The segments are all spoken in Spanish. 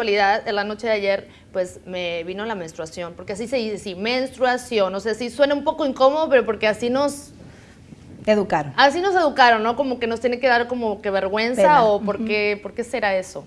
casualidad, en la noche de ayer, pues me vino la menstruación, porque así se dice, sí, menstruación, no sé si suena un poco incómodo, pero porque así nos... Educaron. Así nos educaron, ¿no? Como que nos tiene que dar como que vergüenza Pena. o por, qué, por qué será eso.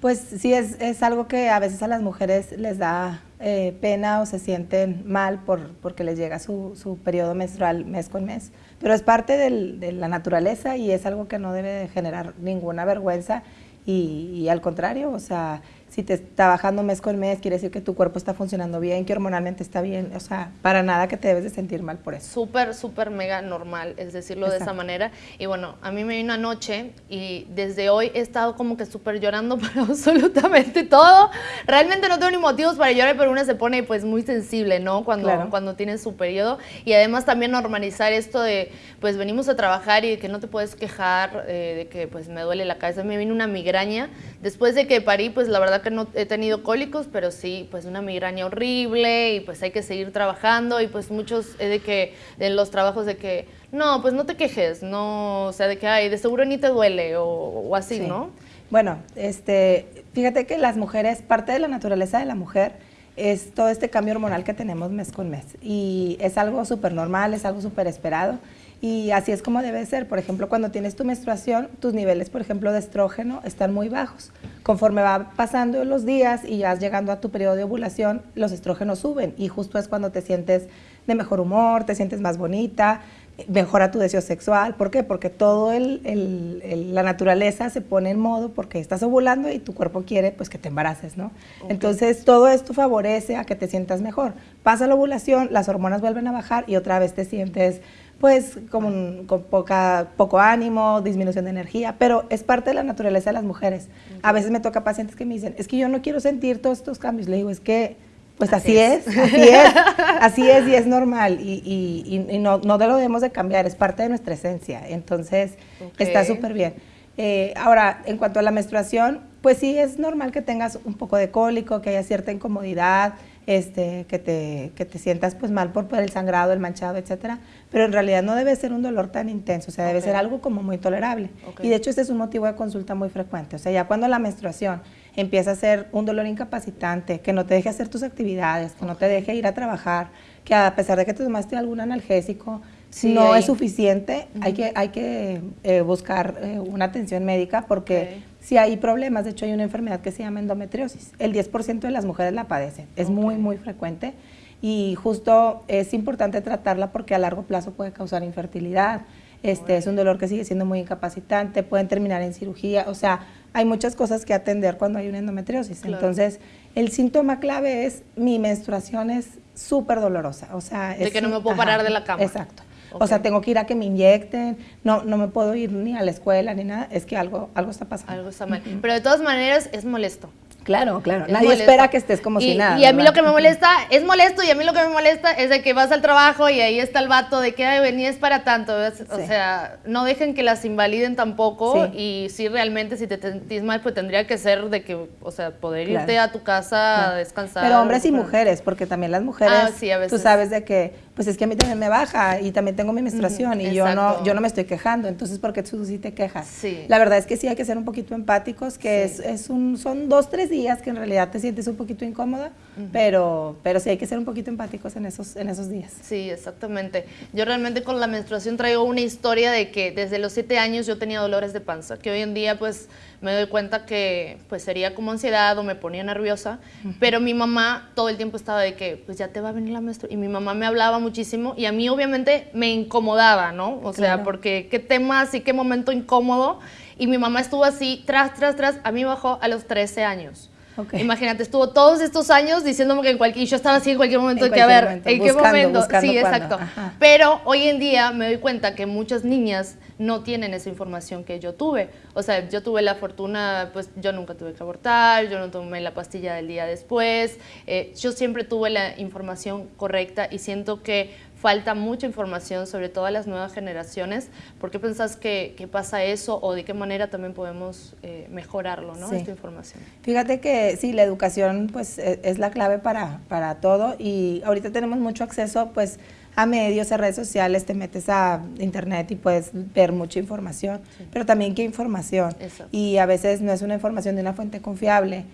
Pues sí, es, es algo que a veces a las mujeres les da eh, pena o se sienten mal por, porque les llega su, su periodo menstrual mes con mes. Pero es parte del- de la naturaleza y es algo que no debe de generar ninguna vergüenza y, y al contrario, o sea, si te está bajando mes con mes, quiere decir que tu cuerpo está funcionando bien, que hormonalmente está bien, o sea, para nada que te debes de sentir mal por eso. Súper, súper mega normal, es decirlo de esa manera. Y bueno, a mí me vino anoche y desde hoy he estado como que súper llorando por absolutamente todo. Realmente no tengo ni motivos para llorar, pero una se pone pues muy sensible, ¿no? Cuando, Claro. cuando tiene su periodo. Y además también normalizar esto de, pues venimos a trabajar y que no te puedes quejar eh, de que pues me duele la cabeza. Me vino una migraña. Después de que parí, pues la verdad que no he tenido cólicos, pero sí, pues una migraña horrible y pues hay que seguir trabajando y pues muchos eh, de que, de los trabajos de que, no, pues no te quejes, no, o sea, de que, ay, de seguro ni te duele o, o así, Sí. ¿no? Bueno, este, fíjate que las mujeres, parte de la naturaleza de la mujer es todo este cambio hormonal que tenemos mes con mes. Y es algo súper normal, es algo súper esperado. Y así es como debe ser. Por ejemplo, cuando tienes tu menstruación, tus niveles, por ejemplo, de estrógeno están muy bajos. Conforme va pasando los días y ya llegando a tu periodo de ovulación, los estrógenos suben. Y justo es cuando te sientes de mejor humor, te sientes más bonita, mejora tu deseo sexual. ¿Por qué? Porque el, el- el- la naturaleza se pone en modo porque estás ovulando y tu cuerpo quiere pues que te embaraces, ¿no? Entonces todo esto favorece a que te sientas mejor. Pasa la ovulación, las hormonas vuelven a bajar y otra vez te sientes pues como un- con poca, poco ánimo, disminución de energía, pero es parte de la naturaleza de las mujeres. A veces me toca pacientes que me dicen, es que yo no quiero sentir todos estos cambios. Le digo, es que pues Así así, es. es. así es, así es y es normal y, y- y- y no, no lo debemos de cambiar, es parte de nuestra esencia, entonces está súper bien. Eh, ahora, en cuanto a la menstruación, pues sí es normal que tengas un poco de cólico, que haya cierta incomodidad, este, que, te, que te sientas pues mal por, por el sangrado, el manchado, etcétera, pero en realidad no debe ser un dolor tan intenso, o sea, debe ser algo como muy tolerable. Y de hecho este es un motivo de consulta muy frecuente, o sea, ya cuando la menstruación empieza a ser un dolor incapacitante, que no te deje hacer tus actividades, que no te deje ir a trabajar, que a pesar de que te tomaste algún analgésico, Sí, no ahí. es suficiente, hay que, hay que eh, buscar eh, una atención médica porque. Si hay problemas, de hecho hay una enfermedad que se llama endometriosis, el 10% de las mujeres la padecen, es muy, muy frecuente y justo es importante tratarla porque a largo plazo puede causar infertilidad, este es un dolor que sigue siendo muy incapacitante, pueden terminar en cirugía, o sea, hay muchas cosas que atender cuando hay una endometriosis. Claro. Entonces, el síntoma clave es mi menstruación es súper dolorosa, o sea, De es que no me puedo parar de la cama. Exacto. O sea, tengo que ir a que me inyecten, no, no me puedo ir ni a la escuela ni nada, es que algo, algo está pasando. Algo está mal. Pero de todas maneras es molesto. Claro, claro. Es Nadie molesto. espera que estés como y, si nada. Y a mí ¿verdad? lo que me molesta, es molesto, y a mí lo que me molesta es de que vas al trabajo y ahí está el vato de que, ay, venía es para tanto. O sea, no dejen que las invaliden tampoco. Sí. Y sí, realmente, si te sentís mal, pues tendría que ser de que, o sea, poder Claro. irte a tu casa a Claro. descansar. Pero hombres y Bueno. mujeres, porque también las mujeres, Ah, sí, a veces. tú sabes de que, pues es que a mí también me baja y también tengo mi menstruación Ujú, y yo no, yo no me estoy quejando, entonces ¿por qué tú sí te quejas? Sí. La verdad es que sí hay que ser un poquito empáticos, que Sí. es, es un, son dos, tres días que en realidad te sientes un poquito incómoda, pero, pero sí hay que ser un poquito empáticos en esos, en esos días. Sí, exactamente. Yo realmente con la menstruación traigo una historia de que desde los siete años yo tenía dolores de panza, que hoy en día pues me doy cuenta que pues sería como ansiedad o me ponía nerviosa, pero mi mamá todo el tiempo estaba de que pues ya te va a venir la menstruación y mi mamá me hablaba muchísimo y a mí obviamente me incomodaba, ¿no? O sea, porque qué temas y qué momento incómodo y mi mamá estuvo así tras, tras, tras, a mí bajó a los 13 años. Imagínate, estuvo todos estos años diciéndome que en cualquier, y yo estaba así en cualquier momento, En que a ver, momento, ¿en qué momento? buscando sí, cuándo, exacto. ajá. Pero hoy en día me doy cuenta que muchas niñas no tienen esa información que yo tuve. O sea, yo tuve la fortuna, pues yo nunca tuve que abortar, yo no tomé la pastilla del día después, eh, yo siempre tuve la información correcta y siento que falta mucha información sobre todas las nuevas generaciones. ¿Por qué pensás que, que pasa eso o de qué manera también podemos eh, mejorarlo, ¿no? Sí. Esta información. Fíjate que sí, la educación pues e- es la clave para, para todo y ahorita tenemos mucho acceso pues a medios, a redes sociales, te metes a internet y puedes ver mucha información, pero también qué información. Y a veces no es una información de una fuente confiable.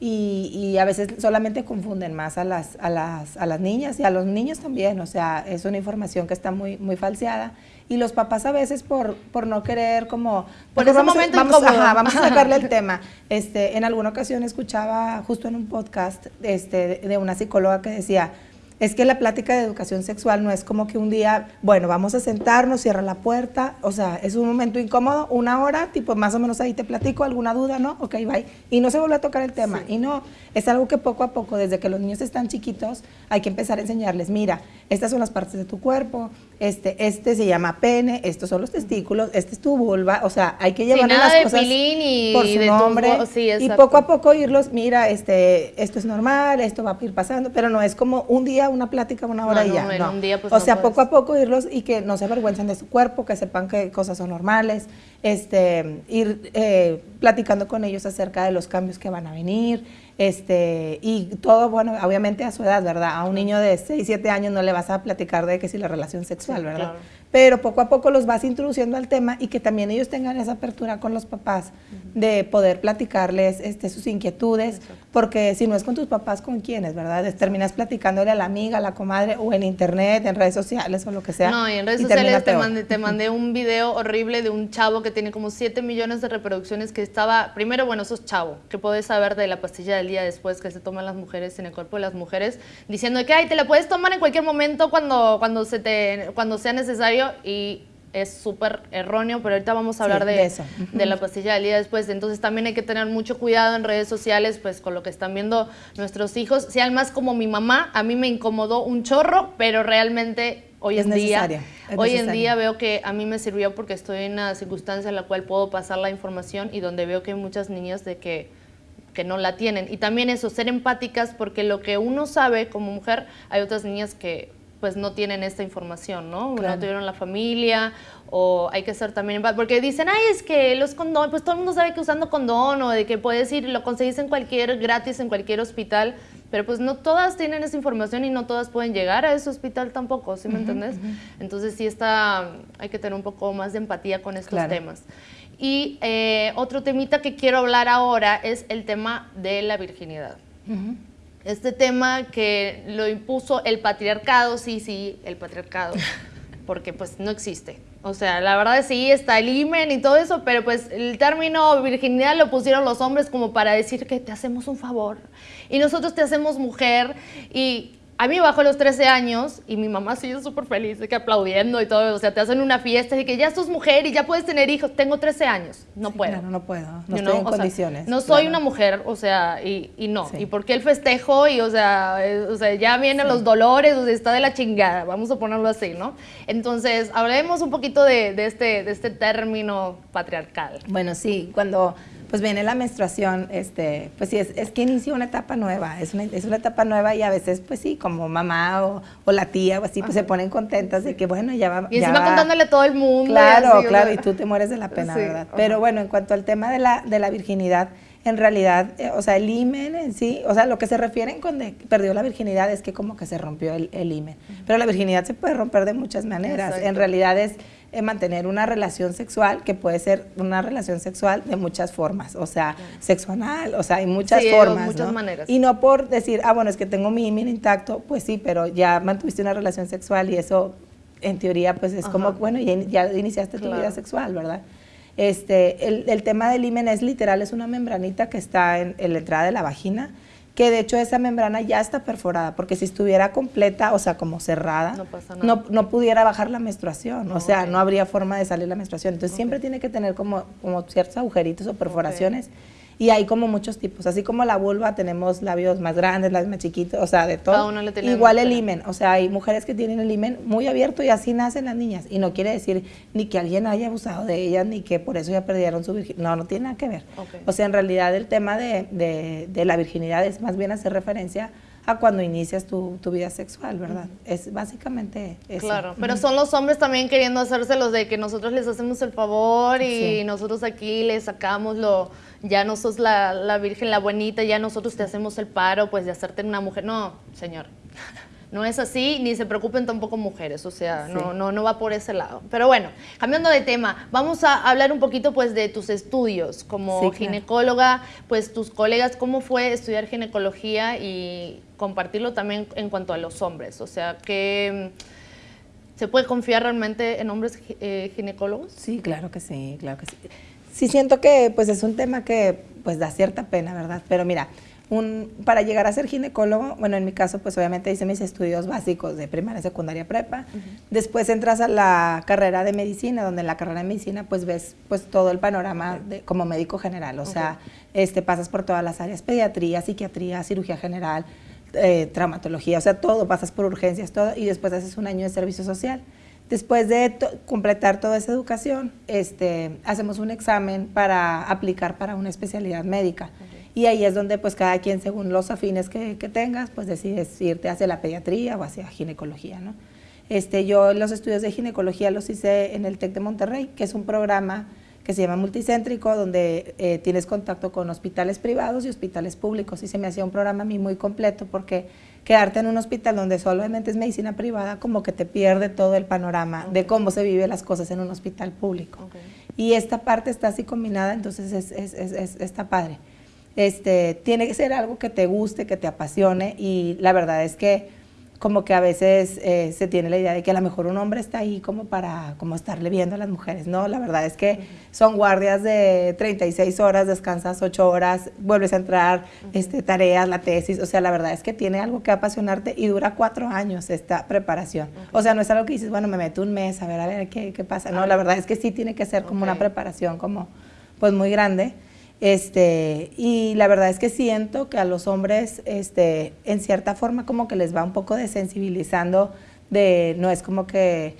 Y, a veces solamente confunden más a las, a, las, a las niñas y a los niños también, o sea, es una información que está muy, muy falseada y los papás a veces por, por no querer como... Por ese momento vamos, vamos a sacarle el tema. Este, en alguna ocasión escuchaba justo en un podcast este, de una psicóloga que decía, es que la plática de educación sexual no es como que un día, bueno, vamos a sentarnos, cierra la puerta, o sea, es un momento incómodo, una hora, tipo más o menos ahí te platico, alguna duda, ¿no? Ok, bye. Y no se vuelve a tocar el tema. Y no, es algo que poco a poco, desde que los niños están chiquitos, hay que empezar a enseñarles, mira, estas son las partes de tu cuerpo, este, este se llama pene, estos son los testículos, este es tu vulva, o sea, hay que llevar las cosas y por su nombre y poco a poco irlos, mira, este, esto es normal, esto va a ir pasando, pero no es como un día una plática, una hora y ya, no. Pues, o sea, poco a poco irlos y que no se avergüencen de su cuerpo, que sepan que cosas son normales, este, ir eh, platicando con ellos acerca de los cambios que van a venir, este, y todo, bueno, obviamente a su edad, ¿verdad? A un niño de 6, 7 años no le vas a platicar de que si la relación sexual, ¿verdad? Pero poco a poco los vas introduciendo al tema y que también ellos tengan esa apertura con los papás de poder platicarles este, sus inquietudes, porque si no es con tus papás, ¿con quiénes, verdad? Terminas platicándole a la amiga, a la comadre, o en internet, en redes sociales o lo que sea. No, y en redes sociales te mandé, te mandé un video horrible de un chavo que tiene como 7 millones de reproducciones que estaba, primero, bueno, sos chavo, que puedes saber de la pastilla del día después que se toman las mujeres en el cuerpo de las mujeres, diciendo que, ay, te la puedes tomar en cualquier momento cuando, cuando, se te, cuando sea necesario y es súper erróneo, pero ahorita vamos a hablar de, eso. de la pastilla del día después. Entonces también hay que tener mucho cuidado en redes sociales, pues con lo que están viendo nuestros hijos. Sean más como mi mamá, a mí me incomodó un chorro, pero realmente hoy en día, hoy en día veo que a mí me sirvió porque estoy en una circunstancia en la cual puedo pasar la información y donde veo que hay muchas niñas de que que no la tienen. Y también eso, ser empáticas, porque lo que uno sabe como mujer, hay otras niñas que pues no tienen esta información, ¿no? No tuvieron la familia o hay que ser también, porque dicen, ay, es que los condones, pues todo el mundo sabe que usando condón o de que puedes ir, lo conseguís en cualquier, gratis en cualquier hospital, pero pues no todas tienen esa información y no todas pueden llegar a ese hospital tampoco, ¿sí me entendés? Entonces sí está, hay que tener un poco más de empatía con estos temas. Y eh, otro temita que quiero hablar ahora es el tema de la virginidad este tema que lo impuso el patriarcado, sí, sí, el patriarcado, porque pues no existe. O sea, la verdad sí, está el imen y todo eso, pero pues el término virginidad lo pusieron los hombres como para decir que te hacemos un favor y nosotros te hacemos mujer y a mí bajo los 13 años y mi mamá sigue súper feliz de que aplaudiendo y todo, o sea, te hacen una fiesta y que ya sos mujer y ya puedes tener hijos. Tengo 13 años, no puedo. Claro, no puedo, no estoy en condiciones. no soy una mujer, o sea, y, y no. ¿Y por qué el festejo? Y, o sea, eh, o sea ya vienen los dolores, o sea, está de la chingada, vamos a ponerlo así, ¿no? Entonces, hablemos un poquito de, de este, de este término patriarcal. Bueno, sí, cuando pues viene la menstruación, este, pues sí, es, es que inicia una etapa nueva, es una, es una etapa nueva y a veces, pues sí, como mamá o, o la tía o así, pues se ponen contentas de que, bueno, ya va. Y encima contándole a todo el mundo. Claro, claro, y tú te mueres de la pena, ¿verdad? Pero bueno, en cuanto al tema de la, de la virginidad, en realidad, eh, o sea, el imen en sí, o sea, lo que se refieren cuando perdió la virginidad es que como que se rompió el, el imen. Pero la virginidad se puede romper de muchas maneras. En realidad es mantener una relación sexual que puede ser una relación sexual de muchas formas, o sea, sexual, o sea, hay muchas formas. muchas maneras. Y no por decir, ah, bueno, es que tengo mi imen intacto, pues sí, pero ya mantuviste una relación sexual y eso, en teoría, pues es como, bueno, ya, ya iniciaste tu vida sexual, ¿verdad? Este, el, el, tema del imen es literal, es una membranita que está en, en la entrada de la vagina, que de hecho esa membrana ya está perforada, porque si estuviera completa, o sea, como cerrada, no, no, pudiera bajar la menstruación, o sea, no habría forma de salir la menstruación. Entonces siempre tiene que tener como, como ciertos agujeritos o perforaciones. Y hay como muchos tipos, así como la vulva tenemos labios más grandes, labios más chiquitos, o sea, de todo. Igual el imen, o sea, hay mujeres que tienen el imen muy abierto y así nacen las niñas. Y no quiere decir ni que alguien haya abusado de ellas, ni que por eso ya perdieron su virginidad. No, no tiene nada que ver. O sea, en realidad el tema de, de, de la virginidad es más bien hacer referencia a cuando inicias tu, tu vida sexual, ¿verdad? Es básicamente eso. Claro, pero son los hombres también queriendo hacérselos de que nosotros les hacemos el favor y nosotros aquí les sacamos lo, ya no sos la, la virgen, la buenita, ya nosotros te hacemos el paro, pues de hacerte una mujer. No, señor. No es así, ni se preocupen tampoco mujeres, o sea, no, no, no va por ese lado. Pero bueno, cambiando de tema, vamos a hablar un poquito pues de tus estudios como ginecóloga, pues tus colegas, ¿cómo fue estudiar ginecología y compartirlo también en cuanto a los hombres? O sea, que ¿se puede confiar realmente en hombres eh, ginecólogos? Sí, claro que sí, claro que sí. Sí siento que pues es un tema que pues da cierta pena, ¿verdad? Pero mira, un, para llegar a ser ginecólogo, bueno, en mi caso, pues obviamente hice mis estudios básicos de primaria, secundaria, prepa. Después entras a la carrera de medicina, donde en la carrera de medicina, pues ves pues todo el panorama de, como médico general. O sea, este, pasas por todas las áreas, pediatría, psiquiatría, cirugía general, eh, traumatología, o sea, todo, pasas por urgencias, todo, y después haces un año de servicio social. Después de completar toda esa educación, este, hacemos un examen para aplicar para una especialidad médica. Y ahí es donde pues cada quien, según los afines que, tengas, pues decides irte hacia la pediatría o hacia ginecología, ¿no? Este, yo los estudios de ginecología los hice en el TEC de Monterrey, que es un programa que se llama multicéntrico, donde eh, tienes contacto con hospitales privados y hospitales públicos. Y se me hacía un programa a mí muy completo porque quedarte en un hospital donde solamente es medicina privada, como que te pierde todo el panorama de cómo se viven las cosas en un hospital público. Y esta parte está así combinada, entonces es, es, es, está padre este, tiene que ser algo que te guste, que te apasione y la verdad es que como que a veces eh, se tiene la idea de que a lo mejor un hombre está ahí como para como estarle viendo a las mujeres. No, la verdad es que son guardias de 36 horas, descansas 8 horas, vuelves a entrar, este, tareas, la tesis. O sea, la verdad es que tiene algo que apasionarte y dura cuatro años esta preparación. O sea, no es algo que dices, bueno, me meto un mes a ver, a ver qué, qué pasa. No, la verdad es que sí tiene que ser como una preparación como pues muy grande. Este, y la verdad es que siento que a los hombres, este, en cierta forma, como que les va un poco desensibilizando de, no es como que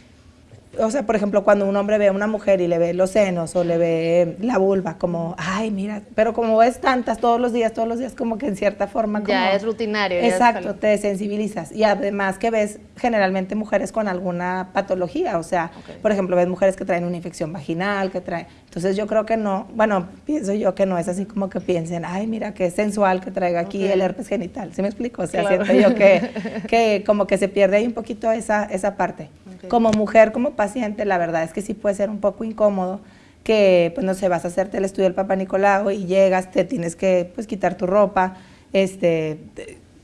o sea, por ejemplo, cuando un hombre ve a una mujer y le ve los senos o le ve la vulva, como, ay, mira, pero como ves tantas todos los días, todos los días, como que en cierta forma... Como, ya es rutinario. Exacto, te sensibilizas. Y además que ves generalmente mujeres con alguna patología, o sea, por ejemplo, ves mujeres que traen una infección vaginal, que traen... Entonces yo creo que no, bueno, pienso yo que no es así como que piensen, ay, mira, qué sensual que traiga aquí el herpes genital, ¿sí me explico? O sea, siento yo que, que como que se pierde ahí un poquito esa, esa parte. Como mujer, como paciente, la verdad es que sí puede ser un poco incómodo que, pues no sé, vas a hacerte el estudio del Papa Nicolau y llegas, te tienes que, pues, quitar tu ropa, este,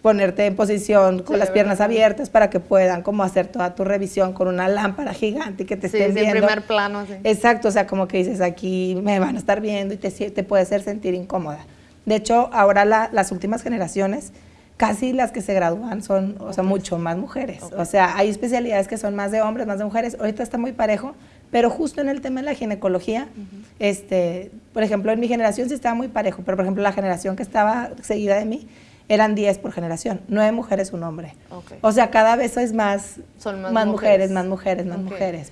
ponerte en posición con las piernas abiertas para que puedan como hacer toda tu revisión con una lámpara gigante y que te estén viendo. en primer plano, sí. Exacto, o sea, como que dices, aquí me van a estar viendo y te, te puede hacer sentir incómoda. De hecho, ahora las últimas generaciones casi las que se gradúan son, o sea, mucho más mujeres. O sea, hay especialidades que son más de hombres, más de mujeres. Ahorita está muy parejo, pero justo en el tema de la ginecología, este, por ejemplo, en mi generación sí estaba muy parejo, pero por ejemplo, la generación que estaba seguida de mí, eran 10 por generación, nueve mujeres, un hombre. O sea, cada vez es más, Son más, mujeres. más mujeres, más mujeres.